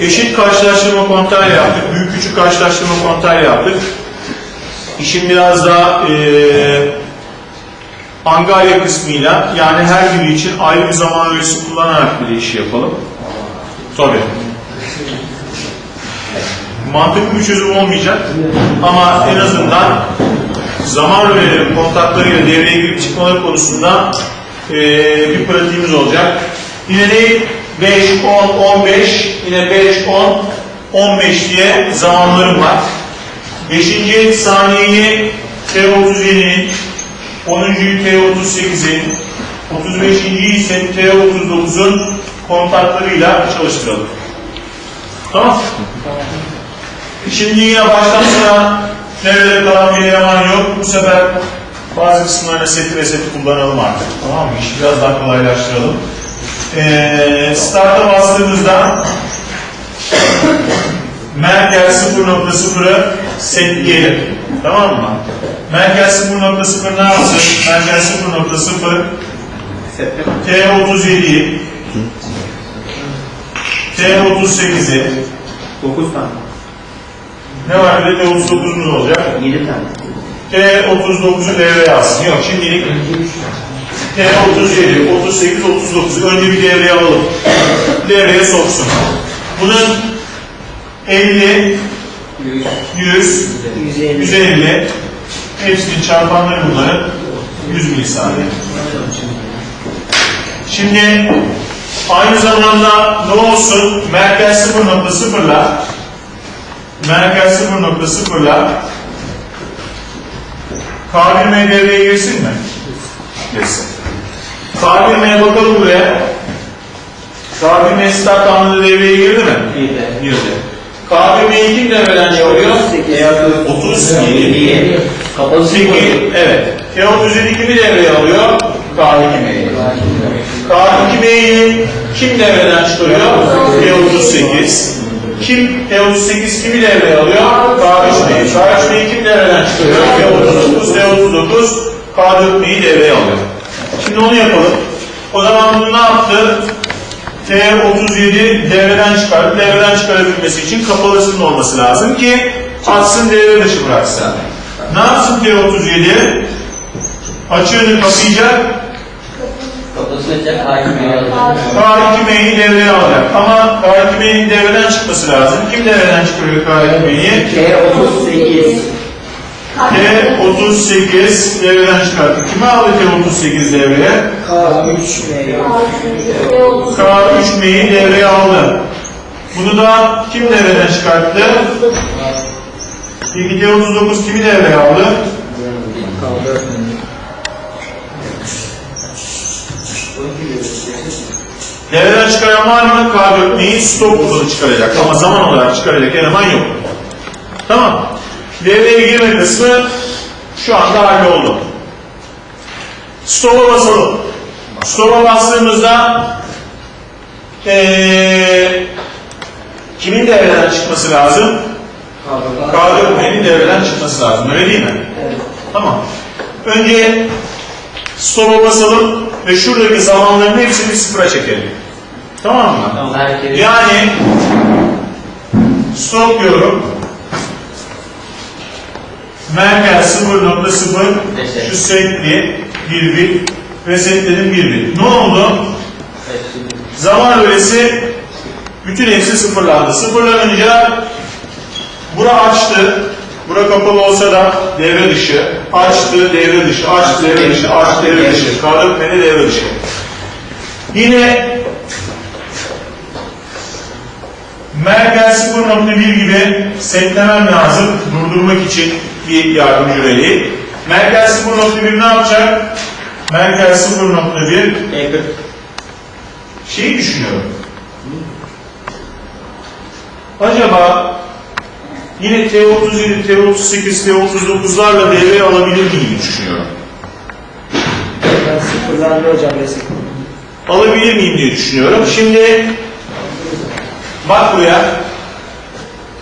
Eşit karşılaştırma kontağı yaptık. Büyük küçük karşılaştırma kontağı yaptık. İşin biraz daha eee Angarya kısmıyla yani her biri için ayrı bir zaman öğesi kullanarak bir işi yapalım. Tabii. Mantıklı bir çözüm olmayacak ama en azından zaman öğeleri kontaklarıyla devreye girip çıkmaları konusunda eee, bir pratiğimiz olacak. Yine de 5, 10, 15, yine 5, 10, 15 diye zamanlarım var. 5. saniyeyi T37'nin 10.yu T38'in 35.yi ise T39'un kontaklarıyla çalıştıralım. Tamam. Şimdi yine baştan sona nerede kalan bir eleman yok. Bu sefer bazı kısımlarına seti ve seti kullanalım artık. Tamam mı? İşi biraz daha kolaylaştıralım. Ee, start'a bastığımızda Merkez 0.0'ı setleyelim. Tamam mı? Merkez 0.0 ne yapsın? Merkez 0.0 T37'yi T38'i 9 tane. ne var bir de T39'umuz olacak. 7 tane. T39'u devreye alsın. Yok şimdilik T37, 38, 39. Önce bir devreye alalım. Devreye soksun. Bunun 50, 100, 150. 150 hepsinin çarpanları bunların 100 milisaniye. Şimdi aynı zamanda ne olsun? Merkez 0.0'la merkez 0.0'la K1M devreye girsin mi? Girsin. K1M'ye bakalım buraya. K1M start anında devreye girdi mi? Girdi. K1M'yi kim devreden çıkarıyor? 37. Kapalı 8, evet. T37 kimi devreye alıyor? K2M'yi. K2M'yi kim devreden çıkarıyor? T38. Kim T38 kimi devreye alıyor? K3M'yi. K3M'yi kim devreden çıkarıyor? T39. T39 K4M'yi devreye alıyor. Şimdi onu yapalım. O zaman bunu ne yaptı? T37 devreden çıkardı. Devreden çıkarabilmesi için kapalısının olması lazım ki atsın devre dışı bıraksın. Ne yapsın T37? Açığını kapayacak, Kapısı açacak, hakimi alacak. K2M'yi devreye alacak. Ama K2M'nin devreden çıkması lazım. Kim devreden çıkarıyor K2M'yi? T38. T38 devreden çıkarttı. Kime aldı T38 devreye? K3M'yi devreye aldı. Bunu da kim devreden çıkarttı? Peki T39 kimi devreye aldı? Devreden çıkaran var mı? K4M'yi stop uzunu çıkaracak. Ama zaman olarak çıkaracak eleman yok. Tamam. Devreye girme kısmı şu anda halloldu. Stop'a basalım. Stop'a bastığımızda ee, kimin devreden çıkması lazım? K4M'nin devreden çıkması lazım. Öyle değil mi? Tamam. Önce stop'a basalım ve şuradaki zamanların hepsini sıfıra çekelim. Tamam mı? Tamam. Yani stop diyorum. Merkez 0.0 şu setli bir bit ve setlerin bir bit. Ne oldu? Zaman öğresi bütün hepsi sıfırlandı. Sıfırlanınca bura açtı. Bura kapalı olsa da devre dışı. Açtı, devre dışı, açtı, devre dışı, açtı, devre dışı. Kaldık beni devre dışı. Yine Merkez 0.1 gibi setlemem lazım durdurmak için bir yardımcı reli. Merkez 0.1 ne yapacak? Merkez 0.1 şeyi düşünüyorum. Acaba yine T37, T38, T39'larla devreye alabilir miyim düşünüyorum. Sıfırlandı hocam resim. Alabilir miyim diye düşünüyorum. Şimdi bak buraya.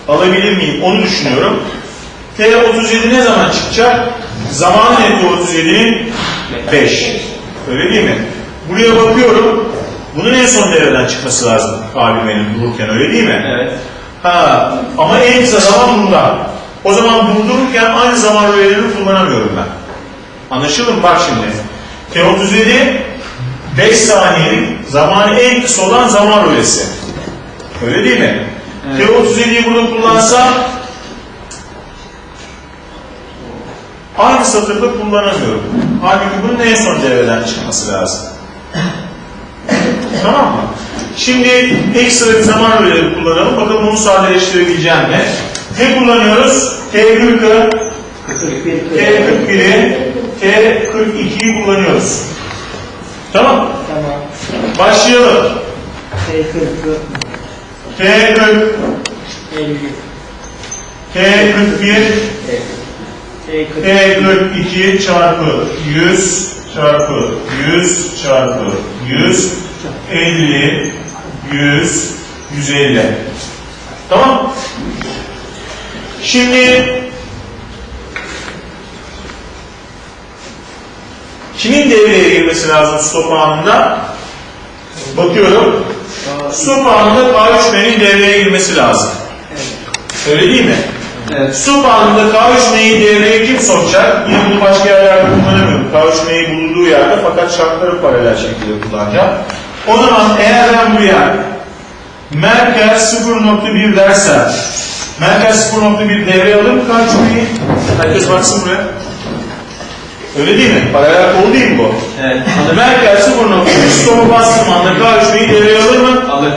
Alabilir miyim onu düşünüyorum. T37 ne zaman çıkacak? Zamanı ne T37'nin? 5. Öyle değil mi? Buraya bakıyorum. Bunun en son devreden çıkması lazım AVM'nin dururken öyle değil mi? Evet. Ha, ama en kısa zaman bunda. O zaman durdururken aynı zaman rölelerini kullanamıyorum ben. Anlaşıldı mı? Bak şimdi. T37 5 saniyelik zamanı en kısa olan zaman rölesi. Öyle değil mi? Evet. T37'yi burada kullansam aynı satırda kullanamıyorum. Halbuki bunun en son devreden çıkması lazım. Tamam mı? Şimdi ekstra bir zaman öğeleri kullanalım. Bakalım bunu sadeleştirebileceğim mi? Ne kullanıyoruz? T40'ı, T41'i, T42'yi kullanıyoruz. Tamam. Tamam. Başlayalım. T40, T40, 50, T41, T40, T42 çarpı 100 çarpı 100 çarpı 100 50 100 150 Tamam? Şimdi kimin devreye girmesi lazım stop anında? Bakıyorum. Stop anında K3M'nin devreye girmesi lazım. Öyle değil mi? Evet. Su bağında K3M'yi devreye kim sokacak? Yine bunu başka yerlerde kullanamıyorum. K3M'yi bulunduğu yerde fakat şartları paralel şekilde kullanacağım. O zaman eğer ben buraya Merkez 0.1 dersem Merkez 0.1 devreye mı K3M'yi? Herkes baksın buraya. Öyle değil mi? Paralel kol değil mi bu? Evet. Merkez 0.1 stopu bastığım anda K3M'yi devreye alır mı? Alır.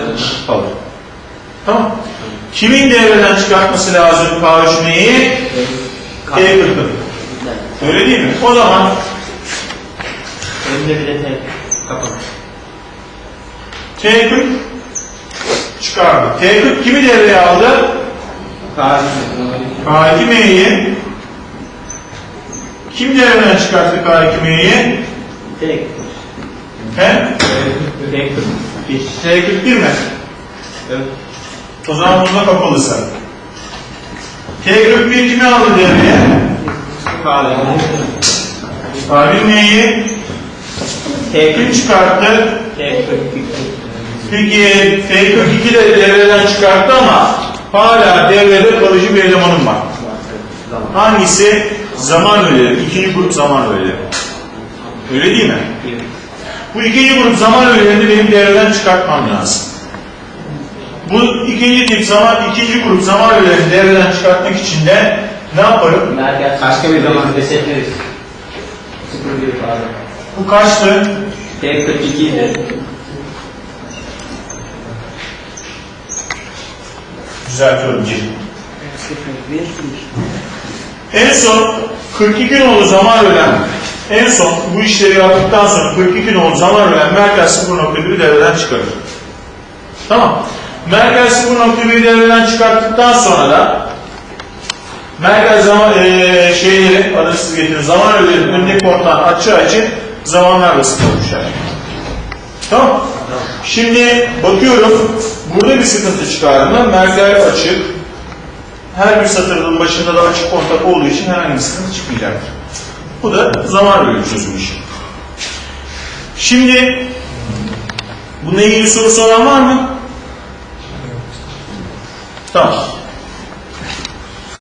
Alır. Tamam. Kimin devreden çıkartması lazım K3M'yi? T40'ın. Öyle değil mi? O zaman önde bir de T. Kapat. T40 çıkardı. T40 kimi devreye aldı? Kahve. K2M'yi kim devreden çıkarttı K2M'yi? T40, He? T40, bir. T41 mi? Evet. O zaman bunda kapalısı. T41 kimi aldı devreye? Kahve. K1M'yi kim çıkarttı? T42, Peki T42 de devreden çıkarttı ama hala devrede kalıcı bir elemanım var. Hangisi? Zaman öğeleri. İkinci grup zaman öğeleri. Öyle değil mi? Bu ikinci grup zaman öğelerini benim devreden çıkartmam lazım. Bu ikinci tip zaman, ikinci grup zaman öğelerini devreden çıkartmak için de ne yaparım? Merkez. Başka bir zaman Besetleriz. 01 pardon. Bu kaçtı? T42 idi. Düzeltiyorum. bir. 01, 1. En son 42 nolu zaman ölen, en son bu işleri yaptıktan sonra 42 nolu zaman ölen merkez 0.1'i devreden çıkarır. Tamam. Merkez 0.1'i devreden çıkarttıktan sonra da merkez zaman eee şeyleri arasız getirin zaman öğelerinin önündeki porttan açı açı zamanlarla sıkılmışlar. Tamam. Şimdi bakıyorum burada bir sıkıntı çıkar mı? Merkez açık, her bir satırın başında da açık kontak olduğu için herhangi bir sıkıntı çıkmayacaktır. Bu da zaman bölümü çözüm. Şimdi bununla ilgili sorusu olan var mı? Tamam.